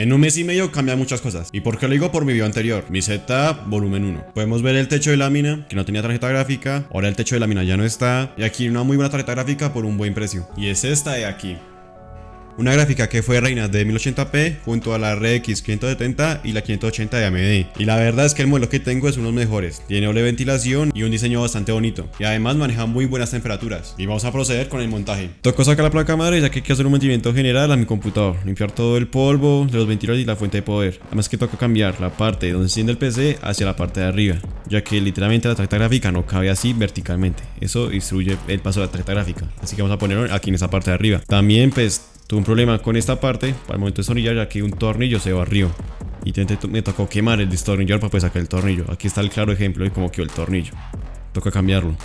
En un mes y medio cambian muchas cosas. ¿Y por qué lo digo? Por mi video anterior, mi setup volumen 1. Podemos ver el techo de lámina, que no tenía tarjeta gráfica, ahora el techo de lámina ya no está, y aquí una muy buena tarjeta gráfica por un buen precio. Y es esta de aquí. Una gráfica que fue reina de 1080p junto a la RX 570 y la 580 de AMD. Y la verdad es que el modelo que tengo es uno de los mejores. Tiene doble ventilación y un diseño bastante bonito. Y además maneja muy buenas temperaturas. Y vamos a proceder con el montaje. Tocó sacar la placa madre ya que hay que hacer un mantenimiento general a mi computador. Limpiar todo el polvo los ventiladores y la fuente de poder. Además que toca cambiar la parte donde se enciende el PC hacia la parte de arriba. Ya que literalmente la tarjeta gráfica no cabe así verticalmente. Eso instruye el paso de la tarjeta gráfica. Así que vamos a ponerlo aquí en esa parte de arriba. También pues Tuve un problema con esta parte para el momento de destornillar ya que un tornillo se barrió. Y me tocó quemar el destornillador para poder sacar el tornillo. Aquí está el claro ejemplo de cómo quedó el tornillo. Toca cambiarlo.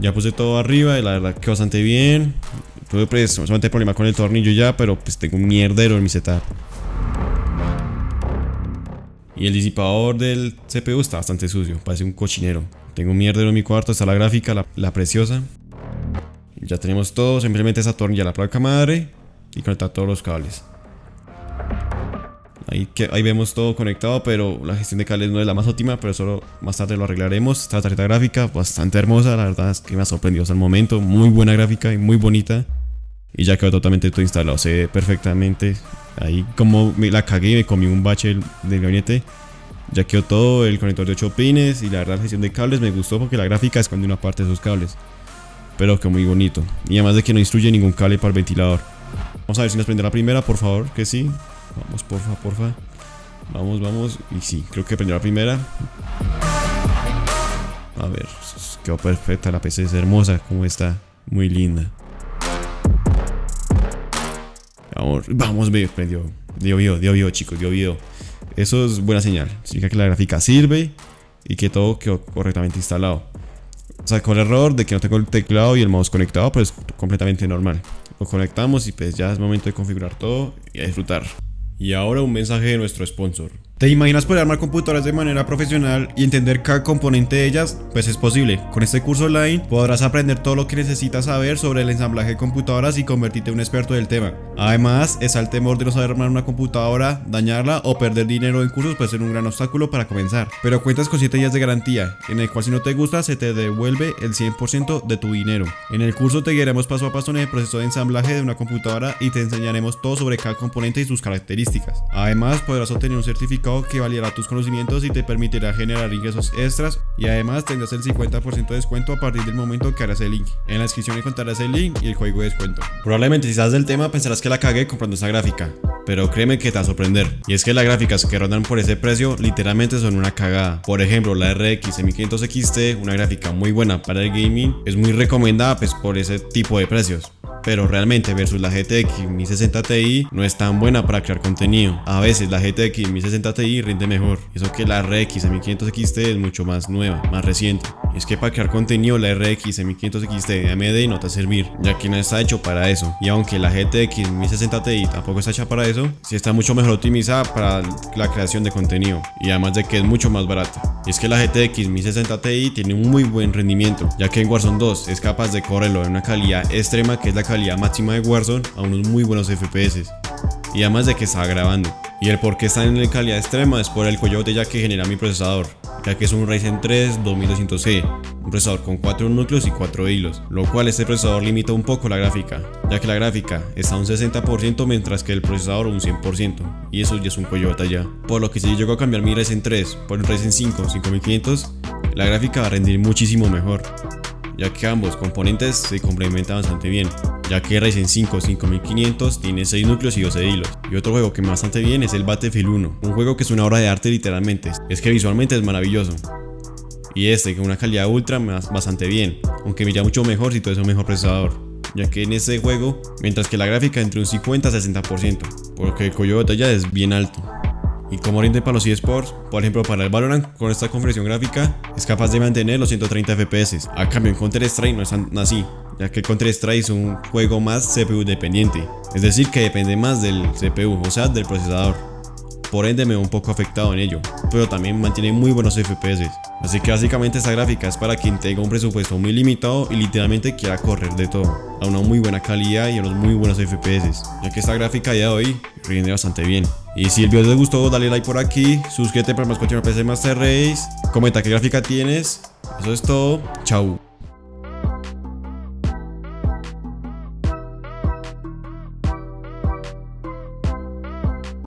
Ya puse todo arriba y la verdad que bastante bien. Tuve pues solamente problema con el tornillo ya, pero pues tengo un mierdero en mi setup. Y el disipador del CPU está bastante sucio, parece un cochinero. Tengo un mierdero en mi cuarto, está la gráfica, la, la preciosa. Ya tenemos todo, simplemente esa tornilla la placa madre y conectar todos los cables. Ahí, que, ahí vemos todo conectado, pero la gestión de cables no es la más óptima, pero solo más tarde lo arreglaremos. Esta tarjeta gráfica bastante hermosa, la verdad es que me ha sorprendido hasta el momento. Muy buena gráfica y muy bonita. Y ya quedó totalmente todo instalado, se ve perfectamente. Ahí como me la cagué, me comí un bache del gabinete. Ya quedó todo, el conector de 8 pines y la verdad la gestión de cables me gustó porque la gráfica esconde una parte de esos cables. Pero que muy bonito. Y además de que no instruye ningún cable para el ventilador. Vamos a ver si nos prende la primera, por favor, que sí. Vamos, porfa, porfa. Vamos, vamos. Y sí, creo que prendió la primera. A ver, quedó perfecta. La PC es hermosa, como está. Muy linda. Vamos, vamos, ve, prendió. Dio video, dio video, chicos, dio video. Eso es buena señal. Significa que la gráfica sirve y que todo quedó correctamente instalado. Sacó el error de que no tengo el teclado y el mouse conectado, pues completamente normal. Lo conectamos y pues ya es momento de configurar todo y a disfrutar. Y ahora un mensaje de nuestro sponsor. ¿Te imaginas poder armar computadoras de manera profesional y entender cada componente de ellas? Pues es posible. Con este curso online podrás aprender todo lo que necesitas saber sobre el ensamblaje de computadoras y convertirte en un experto del tema. Además, está el temor de no saber armar una computadora, dañarla o perder dinero en cursos puede ser un gran obstáculo para comenzar. Pero cuentas con 7 días de garantía, en el cual si no te gusta se te devuelve el 100% de tu dinero. En el curso te guiaremos paso a paso en el proceso de ensamblaje de una computadora y te enseñaremos todo sobre cada componente y sus características. Además, podrás obtener un certificado que validará tus conocimientos y te permitirá generar ingresos extras y además tendrás el 50% de descuento a partir del momento que harás el link. En la descripción encontrarás el link y el código de descuento. Probablemente si sabes del tema pensarás que la cagué comprando esta gráfica, pero créeme que te va a sorprender. Y es que las gráficas que rondan por ese precio literalmente son una cagada. Por ejemplo, la RX 1500 XT, una gráfica muy buena para el gaming, es muy recomendada pues por ese tipo de precios pero realmente versus la GTX 1060 Ti no es tan buena para crear contenido. A veces la GTX 1060 Ti rinde mejor, eso que la RX 1500 XT es mucho más nueva, más reciente. Es que para crear contenido la RX 1500 XT de AMD no te va a servir, ya que no está hecho para eso. Y aunque la GTX 1060 Ti tampoco está hecha para eso, sí está mucho mejor optimizada para la creación de contenido, y además de que es mucho más barata. Y es que la GTX 1060 Ti tiene un muy buen rendimiento, ya que en Warzone 2 es capaz de correrlo en una calidad extrema que es la calidad máxima de Warzone a unos muy buenos FPS. Y además de que está grabando. Y el por qué está en calidad extrema es por el coyote ya que genera mi procesador, ya que es un Ryzen 3 2200C, un procesador con 4 núcleos y 4 hilos, lo cual este procesador limita un poco la gráfica, ya que la gráfica está a un 60% mientras que el procesador un 100%, y eso ya es un coyote ya. Por lo que si llego a cambiar mi Ryzen 3 por un Ryzen 5 5500, la gráfica va a rendir muchísimo mejor ya que ambos componentes se complementan bastante bien, ya que Ryzen 5 5500 tiene 6 núcleos y 12 hilos. Y otro juego que bastante bien es el Battlefield 1, un juego que es una obra de arte literalmente, es que visualmente es maravilloso. Y este con una calidad ultra va bastante bien, aunque me iría mucho mejor si todo es un mejor procesador ya que en este juego, mientras que la gráfica entre un 50 a 60%, porque el cuello de batalla es bien alto. Y como rinde para los eSports, por ejemplo para el Valorant con esta configuración gráfica es capaz de mantener los 130 FPS. A cambio en Counter Strike no es así, ya que Counter Strike es un juego más CPU dependiente, es decir que depende más del CPU, o sea del procesador. Por ende me veo un poco afectado en ello, pero también mantiene muy buenos FPS. Así que básicamente esta gráfica es para quien tenga un presupuesto muy limitado y literalmente quiera correr de todo, a una muy buena calidad y a unos muy buenos FPS, ya que esta gráfica ya de hoy rinde bastante bien. Y si el video te gustó, dale like por aquí, suscríbete para más contenido PC Master Race, comenta qué gráfica tienes. Eso es todo. Chau.